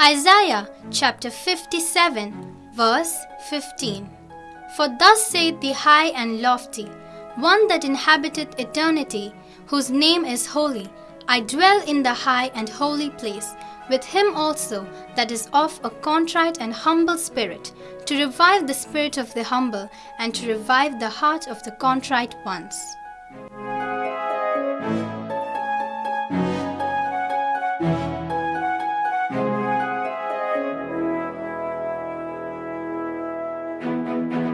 Isaiah chapter 57, verse 15. For thus saith the high and lofty, one that inhabiteth eternity, whose name is holy, I dwell in the high and holy place, with him also that is of a contrite and humble spirit, to revive the spirit of the humble, and to revive the heart of the contrite ones. Thank you.